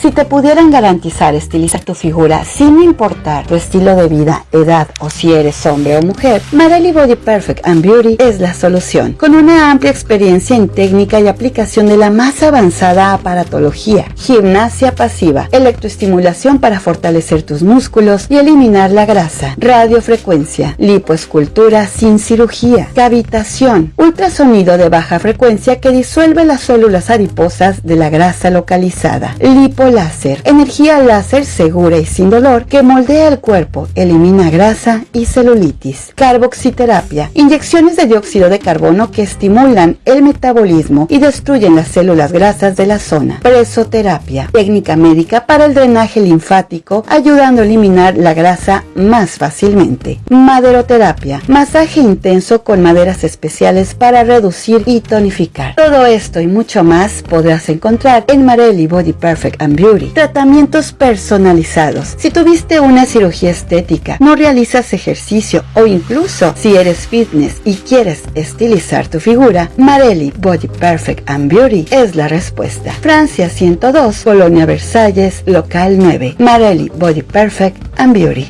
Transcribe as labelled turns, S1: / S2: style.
S1: Si te pudieran garantizar estilizar tu figura sin importar tu estilo de vida, edad o si eres hombre o mujer, Marelli Body Perfect and Beauty es la solución. Con una amplia experiencia en técnica y aplicación de la más avanzada aparatología, gimnasia pasiva, electroestimulación para fortalecer tus músculos y eliminar la grasa, radiofrecuencia, lipoescultura sin cirugía, cavitación, ultrasonido de baja frecuencia que disuelve las células adiposas de la grasa localizada, lipoláser, energía láser segura y sin dolor que moldea el cuerpo, elimina grasa y celulitis, carboxiterapia, inyecciones de dióxido de carbono que estimulan el metabolismo y destruyen las células grasas de la zona, presoterapia, técnica médica para el drenaje linfático, ayudando a eliminar la grasa más fácilmente, maderoterapia, masaje intenso con maderas especiales para reducir y tonificar. Todo esto y mucho más podrás encontrar en Marelli Body Perfect Beauty. Tratamientos personalizados. Si tuviste una cirugía estética, no realizas ejercicio o incluso si eres fitness y quieres estilizar tu figura, Marelli Body Perfect and Beauty es la respuesta. Francia 102, Colonia Versalles, local 9. Marelli Body Perfect and Beauty.